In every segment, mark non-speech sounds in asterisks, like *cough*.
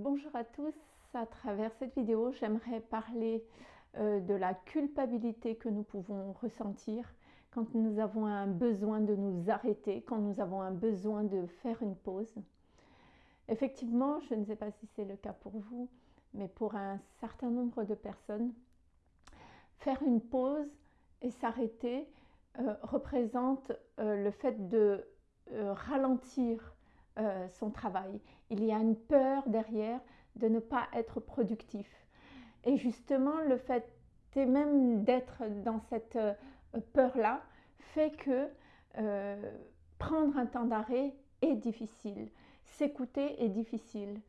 Bonjour à tous, à travers cette vidéo j'aimerais parler euh, de la culpabilité que nous pouvons ressentir quand nous avons un besoin de nous arrêter, quand nous avons un besoin de faire une pause. Effectivement, je ne sais pas si c'est le cas pour vous, mais pour un certain nombre de personnes, faire une pause et s'arrêter euh, représente euh, le fait de euh, son travail. Il y a une peur derrière de ne pas être productif. Et justement, le fait même d'être dans cette peur-là fait que prendre un temps d'arrêt est difficile. S'écouter est difficile.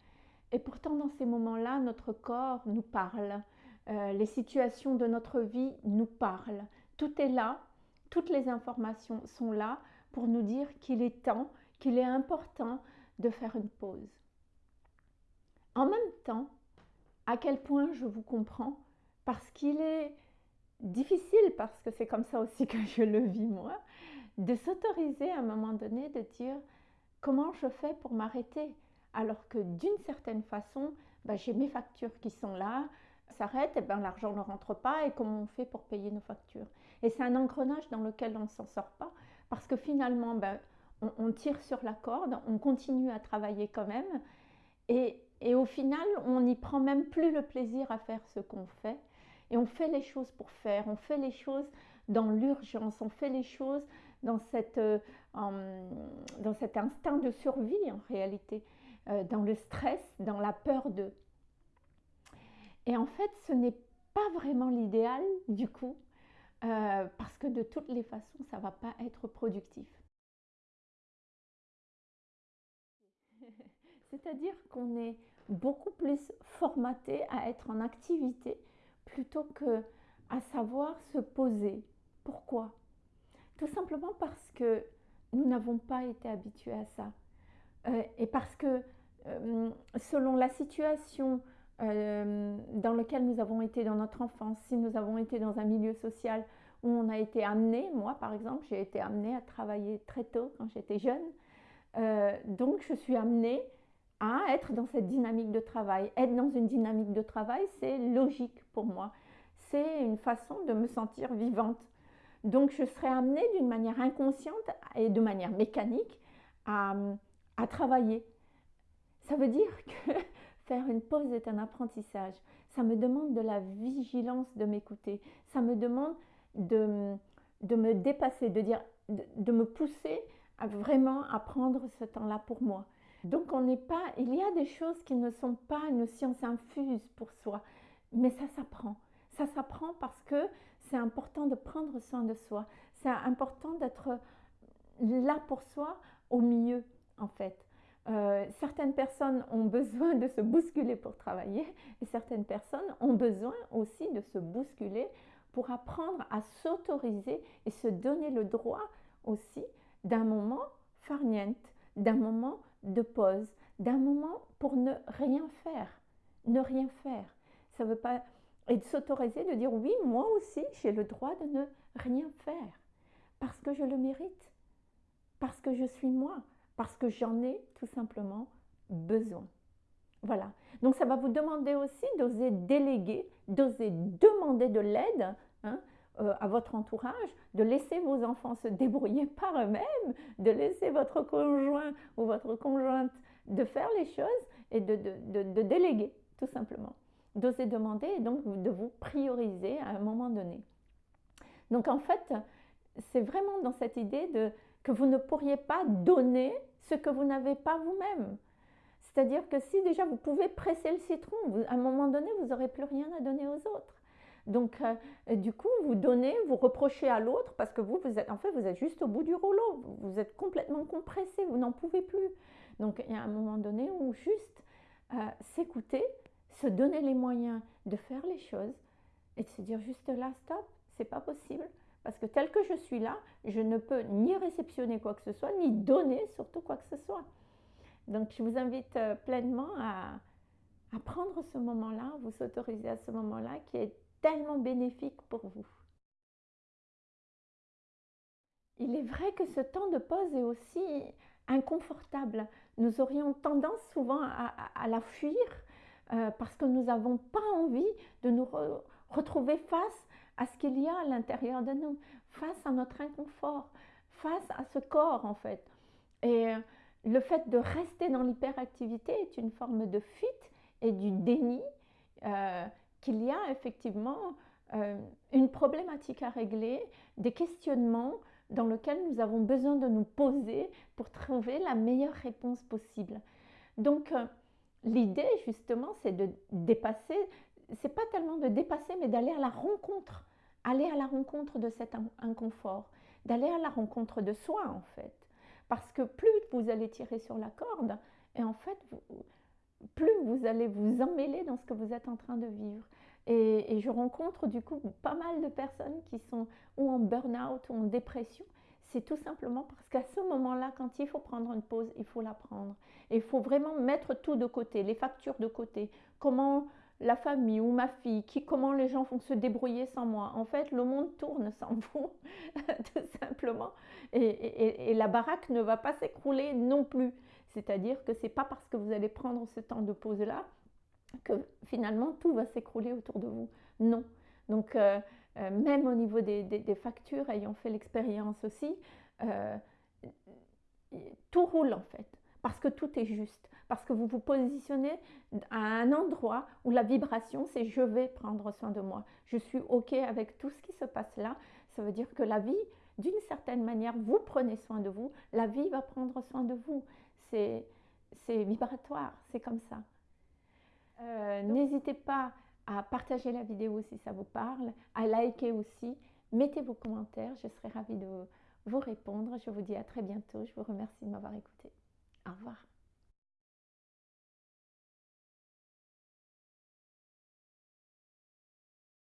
Et pourtant, dans ces moments-là, notre corps nous parle. les situations de notre vie nous parlent. Tout est là toutes les informations sont là pour nous dire qu'il est temps, qu'il est important de faire une pause. En même temps, à quel point je vous comprends, parce qu'il est difficile, parce que c'est comme ça aussi que je le vis moi, de s'autoriser à un moment donné de dire comment je fais pour m'arrêter, alors que d'une certaine façon, bah, j'ai mes factures qui sont là, s'arrête, et eh ben, l'argent ne rentre pas et comment on fait pour payer nos factures? Et c'est un engrenage dans lequel on ne s'en sort pas parce que finalement, ben, on, tire sur la corde, on continue à travailler quand même et, au final, on n'y prend même plus le plaisir à faire ce qu'on fait et on fait les choses pour faire, on fait les choses dans l'urgence, on fait les choses dans, cette, euh, dans cet instinct de survie en réalité, euh, dans le stress, dans la peur de. Et en fait, ce n'est pas vraiment l'idéal du coup, euh, parce que de toutes les façons, ça ne va pas être productif. C'est-à-dire qu'on est beaucoup plus formaté à être en activité plutôt que à savoir se poser. Pourquoi? Tout simplement parce que nous n'avons pas été habitués à ça. Euh, et parce que euh, selon la situation, euh, dans lequel nous avons été dans notre enfance, si nous avons été dans un milieu social où on a été amené, moi par exemple, j'ai été amenée à travailler très tôt quand j'étais jeune, donc je suis amenée à être dans cette dynamique de travail. Être dans une dynamique de travail, c'est logique pour moi. C'est une façon de me sentir vivante. Donc je serai amenée d'une manière inconsciente et de manière mécanique à, à travailler. Ça veut dire que *laughs* Faire une pause est un apprentissage. Ça me demande de la vigilance de m'écouter. Ça me demande de, de, me dépasser, de, dire, de, me pousser vraiment à prendre ce temps-là pour moi. Donc on n'est pas, il y a des choses qui ne sont pas une science infuse pour soi, mais ça s'apprend. Ça s'apprend parce que c'est important de prendre soin de soi. C'est important d'être là pour soi au mieux en fait. Euh, certaines personnes ont besoin de se bousculer pour travailler et certaines personnes ont besoin aussi de se bousculer pour apprendre à s'autoriser et se donner le droit aussi d'un moment farniente, d'un moment de pause, d'un moment pour ne rien faire, ne rien faire. Ça veut pas et de s'autoriser de dire oui, moi aussi j'ai le droit de ne rien faire parce que je le mérite, parce que je suis moi, parce que j'en ai tout simplement besoin. Voilà. Donc ça va vous demander aussi d'oser déléguer, d'oser demander de l'aide hein, euh, à votre entourage, de laisser vos enfants se débrouiller *laughs* par eux-mêmes, de laisser votre conjoint ou votre conjointe de faire les choses et de, de déléguer, tout simplement. D'oser demander et donc de vous prioriser à un moment donné. Donc en fait, c'est vraiment dans cette idée de que vous ne pourriez pas donner ce que vous n'avez pas vous-même. C'est-à-dire que si déjà vous pouvez presser le citron, à un moment donné, vous n'aurez plus rien à donner aux autres. Donc, euh, du coup, vous donnez, vous reprochez à l'autre parce que vous, vous êtes, en fait, vous êtes juste au bout du rouleau. Vous êtes complètement compressé, vous n'en pouvez plus. Donc, il y a un moment donné où juste euh, s'écouter, se donner les moyens de faire les choses et de se dire juste là, stop, c'est pas possible. Parce que tel que je suis là, je ne peux ni réceptionner quoi que ce soit, ni donner surtout quoi que ce soit. Donc je vous invite euh, pleinement à, à prendre ce moment-là, vous autoriser à ce moment-là qui est tellement bénéfique pour vous. Il est vrai que ce temps de pause est aussi inconfortable. Nous aurions tendance souvent à, la fuir euh, parce que nous n'avons pas envie de nous retrouver face à ce qu'il y a à l'intérieur de nous, face à notre inconfort, face à ce corps en fait. Et euh, le fait de rester dans l'hyperactivité est une forme de fuite et du déni euh, qu'il y a effectivement une problématique à régler, des questionnements dans lesquels nous avons besoin de nous poser pour trouver la meilleure réponse possible. Donc, l'idée justement, c'est de dépasser, c'est pas tellement de dépasser, mais d'aller à la rencontre, aller à la rencontre de cet inconfort, d'aller à la rencontre de soi en fait. Parce que plus vous allez tirer sur la corde, et en fait, plus vous allez vous emmêler dans ce que vous êtes en train de vivre. Et, je rencontre du coup pas mal de personnes qui sont ou en burn-out ou en dépression c'est tout simplement parce qu'à ce moment-là, quand il faut prendre une pause, il faut la prendre. Il faut vraiment mettre tout de côté, les factures de côté. Comment la famille ou ma fille, qui, comment les gens vont se débrouiller sans moi. En fait, le monde tourne *laughs* sans vous, tout simplement. Et, la baraque ne va pas s'écrouler non plus. C'est-à-dire que ce n'est pas parce que vous allez prendre ce temps de pause-là que finalement tout va s'écrouler autour de vous. Non. Donc, euh, euh, même au niveau des, factures, ayant fait l'expérience aussi, euh, tout roule en fait, parce que tout est juste, parce que vous vous positionnez à un endroit où la vibration, c'est je vais prendre soin de moi, je suis OK avec tout ce qui se passe là, ça veut dire que la vie, d'une certaine manière, vous prenez soin de vous, la vie va prendre soin de vous, c'est vibratoire, c'est comme ça. Euh, n'hésitez pas à partager la vidéo si ça vous parle, à liker aussi. Mettez vos commentaires, je serai ravie de vous répondre. Je vous dis à très bientôt. Je vous remercie de m'avoir écouté. Au revoir.